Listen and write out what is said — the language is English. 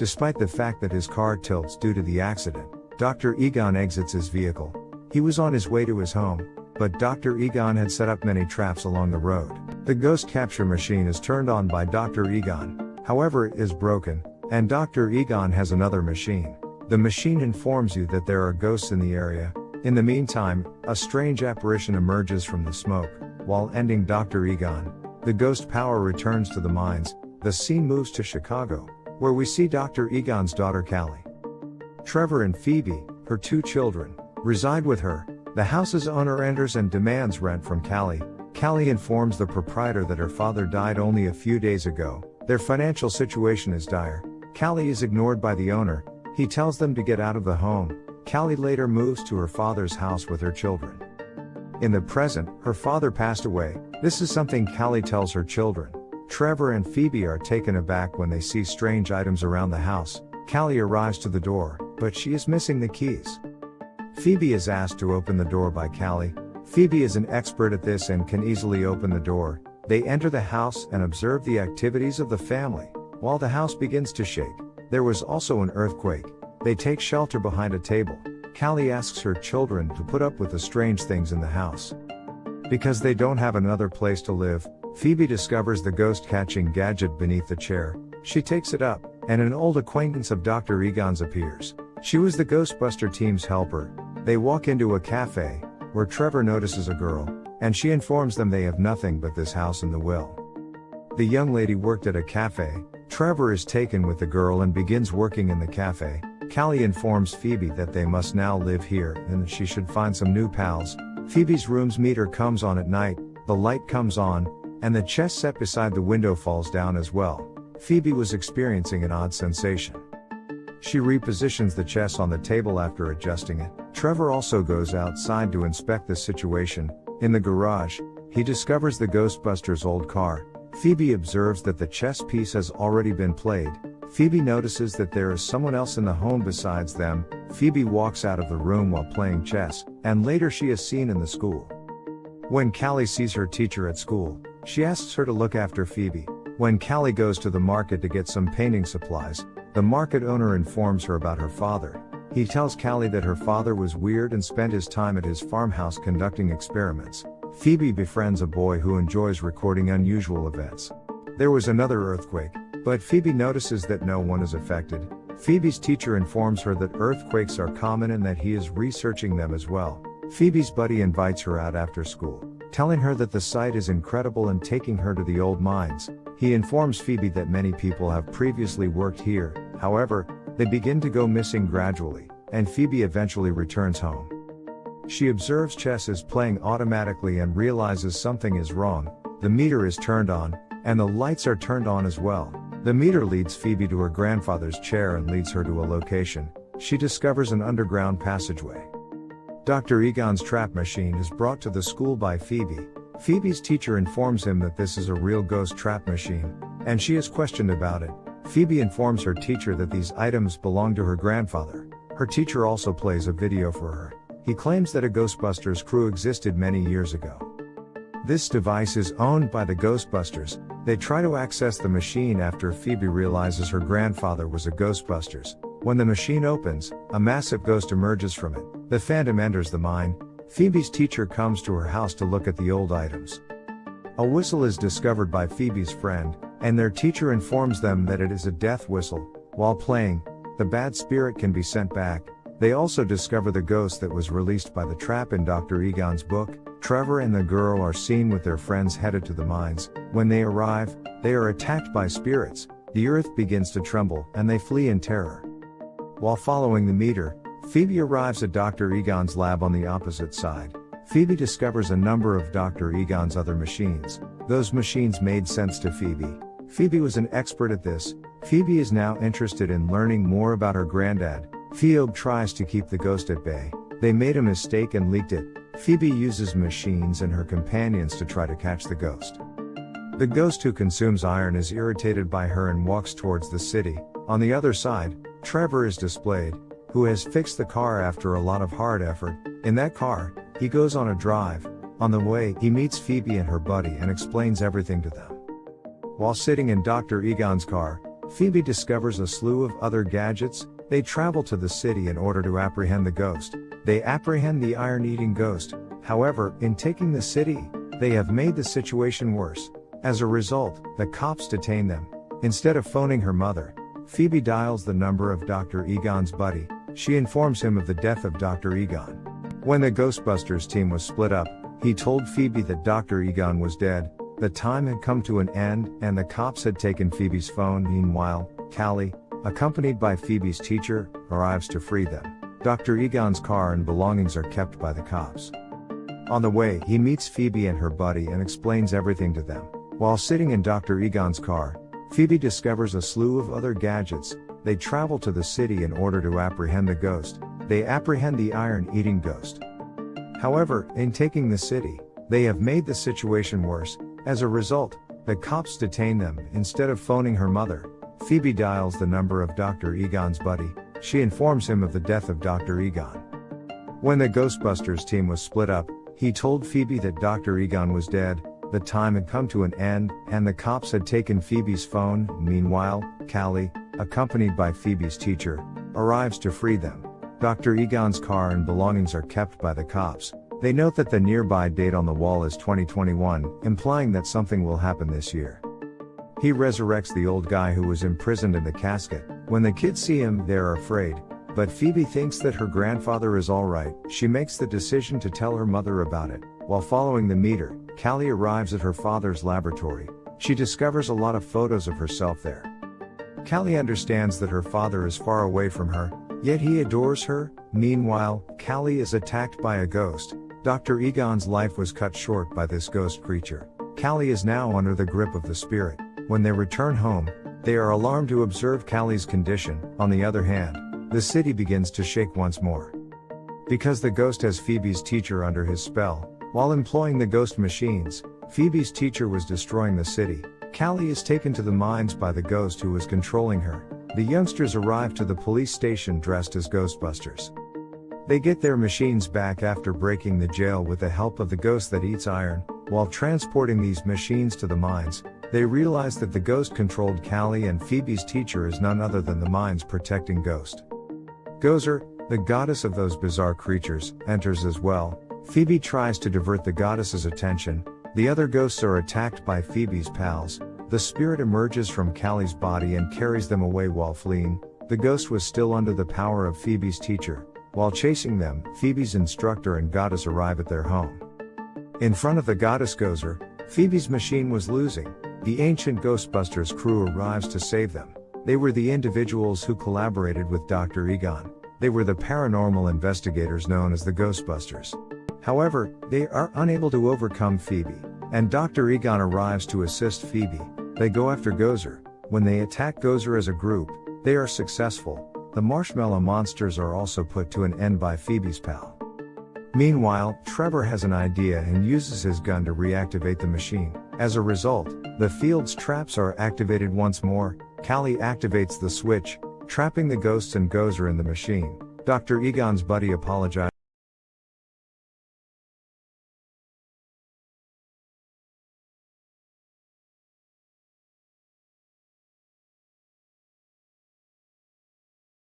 Despite the fact that his car tilts due to the accident, Dr. Egon exits his vehicle. He was on his way to his home, but Dr. Egon had set up many traps along the road. The ghost capture machine is turned on by Dr. Egon, however, it is broken, and Dr. Egon has another machine. The machine informs you that there are ghosts in the area. In the meantime, a strange apparition emerges from the smoke, while ending Dr. Egon. The ghost power returns to the mines. The scene moves to Chicago, where we see Dr. Egon's daughter Callie. Trevor and Phoebe, her two children, reside with her. The house's owner enters and demands rent from Callie. Callie informs the proprietor that her father died only a few days ago. Their financial situation is dire. Callie is ignored by the owner. He tells them to get out of the home. Callie later moves to her father's house with her children. In the present, her father passed away. This is something Callie tells her children. Trevor and Phoebe are taken aback when they see strange items around the house. Callie arrives to the door, but she is missing the keys. Phoebe is asked to open the door by Callie. Phoebe is an expert at this and can easily open the door. They enter the house and observe the activities of the family. While the house begins to shake, there was also an earthquake. They take shelter behind a table. Callie asks her children to put up with the strange things in the house. Because they don't have another place to live, Phoebe discovers the ghost catching gadget beneath the chair. She takes it up, and an old acquaintance of Dr. Egon's appears. She was the Ghostbuster team's helper. They walk into a cafe, where Trevor notices a girl, and she informs them they have nothing but this house and the will. The young lady worked at a cafe. Trevor is taken with the girl and begins working in the cafe. Callie informs Phoebe that they must now live here and she should find some new pals. Phoebe's room's meter comes on at night, the light comes on, and the chest set beside the window falls down as well. Phoebe was experiencing an odd sensation. She repositions the chest on the table after adjusting it. Trevor also goes outside to inspect the situation. In the garage, he discovers the Ghostbusters' old car. Phoebe observes that the chess piece has already been played. Phoebe notices that there is someone else in the home besides them. Phoebe walks out of the room while playing chess, and later she is seen in the school. When Callie sees her teacher at school, she asks her to look after Phoebe. When Callie goes to the market to get some painting supplies, the market owner informs her about her father. He tells Callie that her father was weird and spent his time at his farmhouse conducting experiments. Phoebe befriends a boy who enjoys recording unusual events. There was another earthquake, but Phoebe notices that no one is affected. Phoebe's teacher informs her that earthquakes are common and that he is researching them as well. Phoebe's buddy invites her out after school, telling her that the site is incredible and taking her to the old mines. He informs Phoebe that many people have previously worked here, however, they begin to go missing gradually, and Phoebe eventually returns home. She observes chess is playing automatically and realizes something is wrong. The meter is turned on, and the lights are turned on as well. The meter leads Phoebe to her grandfather's chair and leads her to a location. She discovers an underground passageway. Dr. Egon's trap machine is brought to the school by Phoebe. Phoebe's teacher informs him that this is a real ghost trap machine, and she is questioned about it. Phoebe informs her teacher that these items belong to her grandfather. Her teacher also plays a video for her. He claims that a Ghostbusters crew existed many years ago. This device is owned by the Ghostbusters. They try to access the machine after Phoebe realizes her grandfather was a Ghostbusters. When the machine opens, a massive ghost emerges from it. The phantom enters the mine. Phoebe's teacher comes to her house to look at the old items. A whistle is discovered by Phoebe's friend, and their teacher informs them that it is a death whistle. While playing, the bad spirit can be sent back. They also discover the ghost that was released by the trap in Dr. Egon's book. Trevor and the girl are seen with their friends headed to the mines. When they arrive, they are attacked by spirits. The earth begins to tremble, and they flee in terror. While following the meter, Phoebe arrives at Dr. Egon's lab on the opposite side. Phoebe discovers a number of Dr. Egon's other machines. Those machines made sense to Phoebe. Phoebe was an expert at this. Phoebe is now interested in learning more about her granddad. Phoebe tries to keep the ghost at bay. They made a mistake and leaked it. Phoebe uses machines and her companions to try to catch the ghost. The ghost who consumes iron is irritated by her and walks towards the city. On the other side, Trevor is displayed, who has fixed the car after a lot of hard effort. In that car, he goes on a drive. On the way, he meets Phoebe and her buddy and explains everything to them. While sitting in Dr. Egon's car, Phoebe discovers a slew of other gadgets, they travel to the city in order to apprehend the ghost. They apprehend the iron eating ghost, however, in taking the city, they have made the situation worse. As a result, the cops detain them. Instead of phoning her mother, Phoebe dials the number of Dr. Egon's buddy, she informs him of the death of Dr. Egon. When the Ghostbusters team was split up, he told Phoebe that Dr. Egon was dead, the time had come to an end, and the cops had taken Phoebe's phone. Meanwhile, Callie, accompanied by Phoebe's teacher, arrives to free them. Dr. Egon's car and belongings are kept by the cops. On the way, he meets Phoebe and her buddy and explains everything to them. While sitting in Dr. Egon's car, Phoebe discovers a slew of other gadgets. They travel to the city in order to apprehend the ghost. They apprehend the iron eating ghost. However, in taking the city, they have made the situation worse, as a result, the cops detain them. Instead of phoning her mother, Phoebe dials the number of Dr. Egon's buddy, she informs him of the death of Dr. Egon. When the Ghostbusters team was split up, he told Phoebe that Dr. Egon was dead, the time had come to an end, and the cops had taken Phoebe's phone. Meanwhile, Callie, accompanied by Phoebe's teacher, arrives to free them. Dr. Egon's car and belongings are kept by the cops, they note that the nearby date on the wall is 2021, implying that something will happen this year. He resurrects the old guy who was imprisoned in the casket. When the kids see him, they are afraid. But Phoebe thinks that her grandfather is alright, she makes the decision to tell her mother about it. While following the meter, Callie arrives at her father's laboratory. She discovers a lot of photos of herself there. Callie understands that her father is far away from her, yet he adores her. Meanwhile, Callie is attacked by a ghost, Dr. Egon's life was cut short by this ghost creature. Callie is now under the grip of the spirit. When they return home, they are alarmed to observe Callie's condition. On the other hand, the city begins to shake once more. Because the ghost has Phoebe's teacher under his spell, while employing the ghost machines, Phoebe's teacher was destroying the city. Callie is taken to the mines by the ghost who was controlling her. The youngsters arrive to the police station dressed as Ghostbusters. They get their machines back after breaking the jail with the help of the ghost that eats iron. While transporting these machines to the mines, they realize that the ghost controlled Callie and Phoebe's teacher is none other than the mines protecting Ghost. Gozer, the goddess of those bizarre creatures, enters as well. Phoebe tries to divert the goddess's attention. The other ghosts are attacked by Phoebe's pals. The spirit emerges from Callie's body and carries them away while fleeing. The ghost was still under the power of Phoebe's teacher. While chasing them, Phoebe's instructor and goddess arrive at their home. In front of the goddess Gozer, Phoebe's machine was losing. The ancient Ghostbusters crew arrives to save them. They were the individuals who collaborated with Dr. Egon. They were the paranormal investigators known as the Ghostbusters. However, they are unable to overcome Phoebe, and Dr. Egon arrives to assist Phoebe. They go after Gozer. When they attack Gozer as a group, they are successful, the marshmallow monsters are also put to an end by Phoebe's pal. Meanwhile, Trevor has an idea and uses his gun to reactivate the machine. As a result, the field's traps are activated once more. Callie activates the switch, trapping the ghosts and Gozer in the machine. Dr. Egon's buddy apologizes